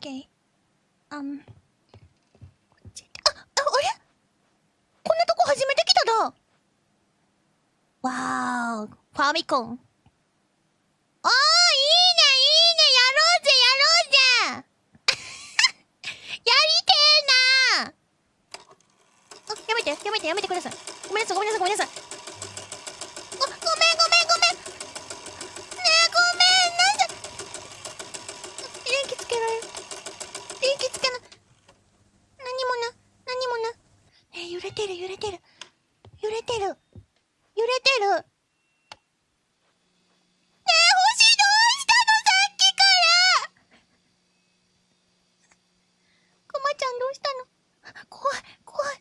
ケー。あん。こっちあ、あ、あれ？こんなとこ初めて来ただ。わーファミコン。おー、いいね、いいね、やろうぜ、やろうぜ やりてーなあ、やめて、やめて、やめてください。ごめんなさい、ごめんなさい、ごめんなさい。ご、ごめん、ごめん、ごめん。ねえ、ごめん、なんで。電気つけられる。電気つけな。何もな、何もな。え、揺れてる、揺れてる。揺れてる。揺れてる。ねえ、星どうしたのさっきからくまちゃんどうしたの怖い、怖い。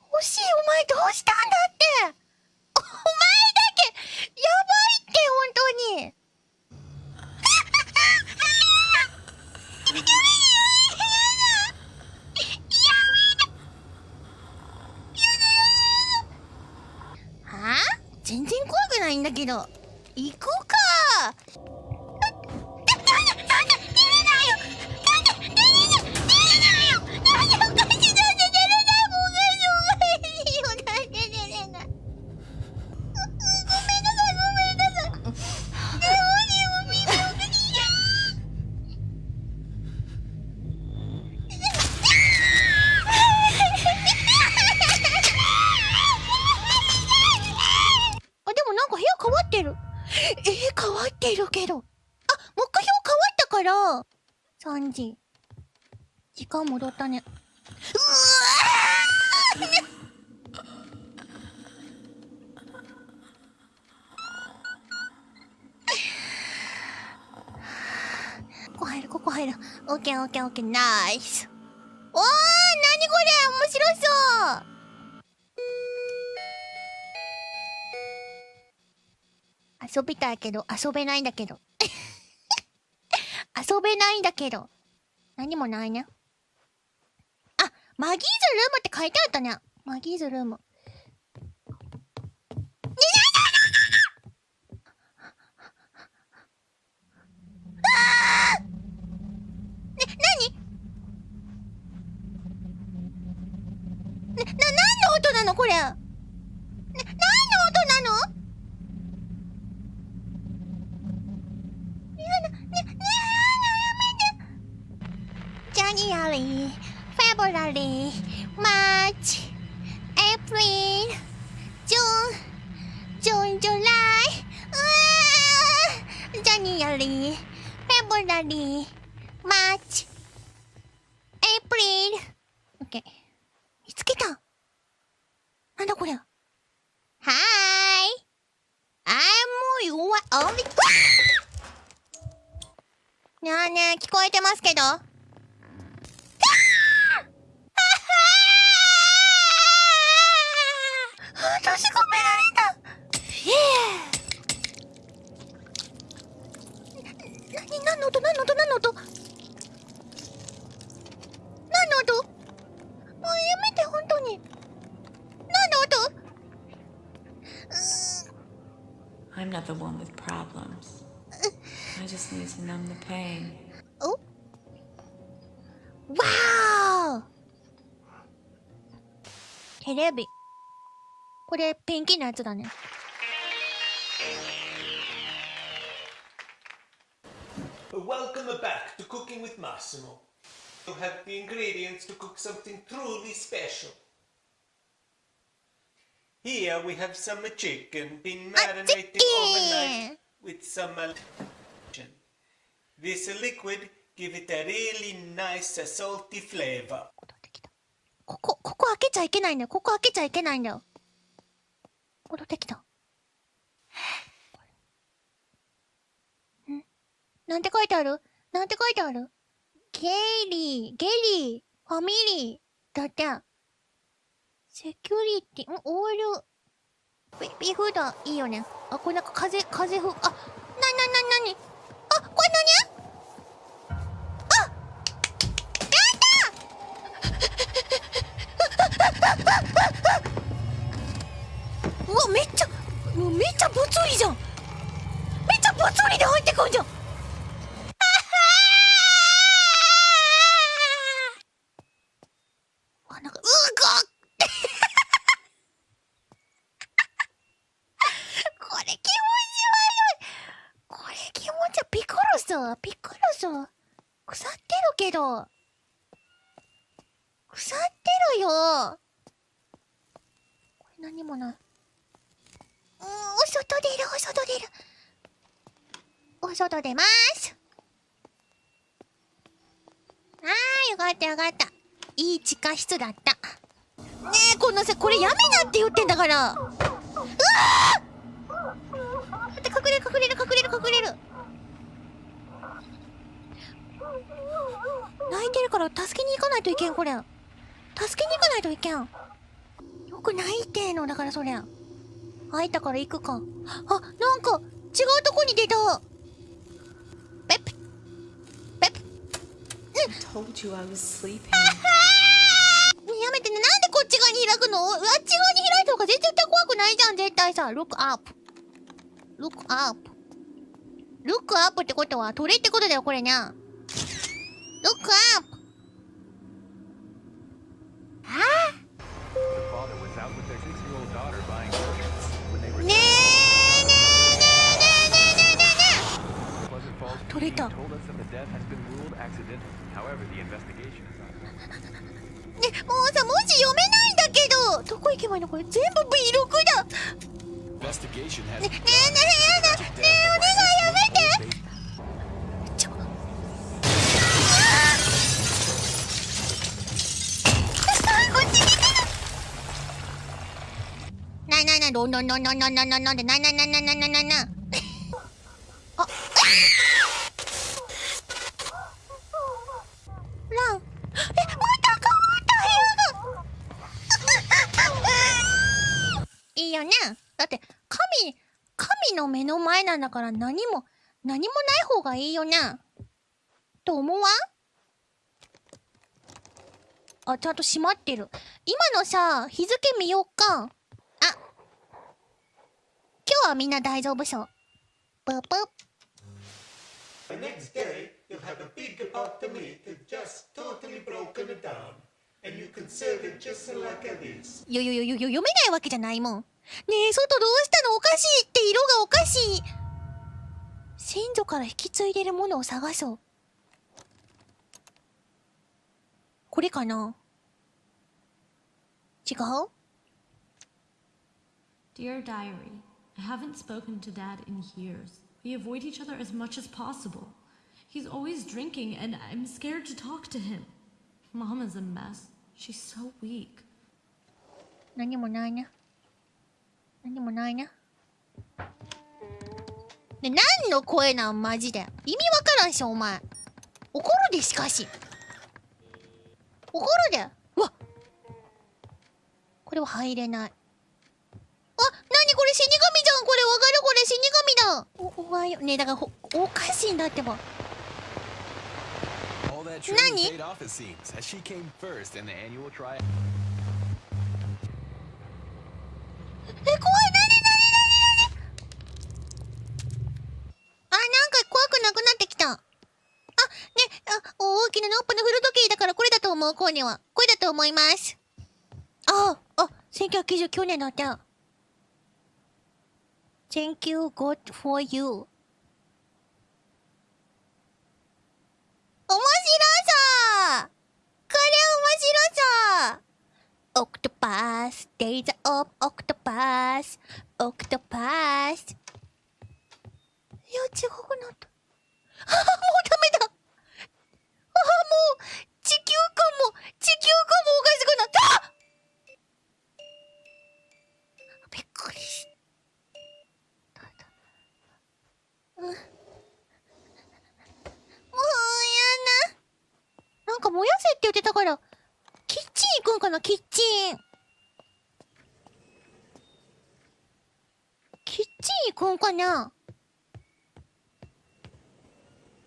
星、お前どうしたんだってお前だけ、やばいって、本当に。はあ全然怖くないんだけど行こうったから。3時。時間戻ったね。うわここ入る、ここ入る。オッケーオッケーオッケー、ナイス。おー、なにこれ？面白そう遊びたいけど、遊べないんだけど。遊べないんだけど。何もないね。あ、マギーズルームって書いてあったね。マギーズルーム。ね、なにね、な、何の音なのこれ。マーチ、エイプリル。オッケー。見つけた。なんだこれ。はーい。I'm your only... ねえねえ、聞こえてますけど閉じ込められたええな、何の音何の音何の音何の音もうやめて、本当に何の音 I'm not the one with problems. I just need to numb the pain. おわーテレビ。これ、ペンキのやつだね。Welcome back to Cooking with Massimo. You have the ingredients to cook something truly special. Here we have some chicken been marinated chicken! overnight with some uh, This liquid give it a really nice uh, salty flavor. 戻ってきた。ここ、ここ開けちゃいけないんだよ。ここ開けちゃいけないんだよ。戻ってきた。ん？なんて書いてある？なんて書いてある？ゲイリー、ゲリー、ファミリー、だって。セキュリティ、ん？オール、ビビーフーいいよね。あ、これなんか風、風ふ、あ、な、な、な、なに？あ、これ何？あうわめっちゃもうめっちゃぽつりじゃん。めっちゃぽつりで入ってくんじゃん。あなんかうごこ これ気持ち悪い。これ気持ち悪いピコロス。ピコロス。腐ってるけど。腐ってるよ。これ何もない。お外出るお外出る。お外出ます。あーよかったよかった。いい地下室だった。ねえこのさこれやめなって言ってんだから。うわー。待って隠れる隠れる隠れる隠れる。泣いてるから助けに行かないといけんこれ。助けに行かないといけん。よく泣いてんのだからそりゃ。開いたから行くか。あなんか違うとこに出た。ペッペペッペ Told you I was sleeping. やめてね。なんでこっち側に開くの？あっち側に開いた方が絶対怖くないじゃん絶対さ。Look up. Look up. Look up ってことは鳥ってことだよこれね Look よ。ね、もうさ、文字読めないんだけど。どこ行けばいいのこれ？全部 V6 だ。ね、ねえ、ねえ、ねえ、お願いやめて。ちょ こっちないないない、んんんんんんんなななななななよね。だって神神の目の前なんだから何も何もない方がいいよね。と思わん？あちゃんと閉まってる。今のさ日付見よっか。あ。今日はみんな大丈夫そう。ぷぷ The next day, you'll have a big pot of meat that's just totally broken down. And you can serve it just like this. よよよよよ読めないわけじゃないもん。ねえ、外どうしたのおかしいって色がおかしい。先祖から引き継いでるものを探そう。これかな違う Dear Diary, I haven't spoken to Dad in years. We avoid each other as much as possible. He's always drinking, and I'm scared to talk to him. Mom is a mess. She's so weak. 何もないな。何もないな。で、何の声なん？マジで。意味わからんし、お前。怒るで、しかし。怒るで。うわこれは入れない。あ、なにこれ？死神じゃんこれわかる？これ死神だお、おはよう。ね、だから、おかしいんだってば。Trial. え、怖い、なになになになにあ、なんか怖くなくなってきた。あ、ね、あ、大きなノップの古時計だからこれだと思う、コーネは。これだと思います。あ、あ、1999年だった。Thank you, God for you. 面白そうこれ面白そう Octopus, days of octopus, octopus. いや、違くなった。あ、もうダメだ。あ、もう、地球感も、地球感もおかしくなったびっくりした。うん。もうやな。なんか燃やせって言ってたから、キッチン行くんかなキッチン。キッチン行くんかな？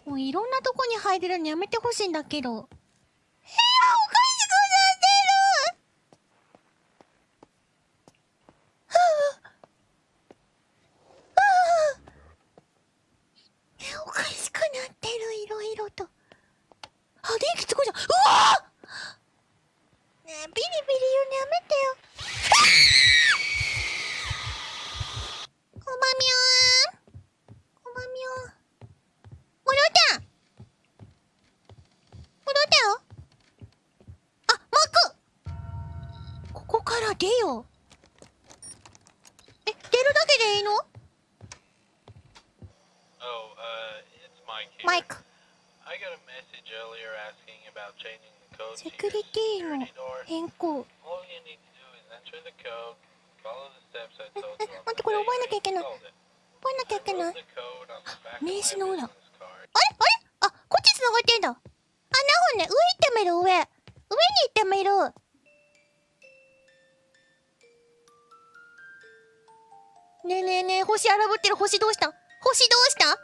こういろんなとこに入れるのやめてほしいんだけど。部屋おかしくなってるはあはあえおかしくなってるいろいろと。あ、電気つくじゃん。うわねえ、ビリビリ言うのやめてよ。こばみょーん。こばみょーん。戻ってら出よ。え出るだけでいいの、マイク。I got リティの変更。待ってこれ覚えなきゃいけない。覚えなきゃいけない。名刺の裏。あれ？あれ？あこっち繋がってんだ。穴本ね。上行ってみる上。上に行ってみる。ねえねえねえ星荒ぶってる星どうした？星どうした？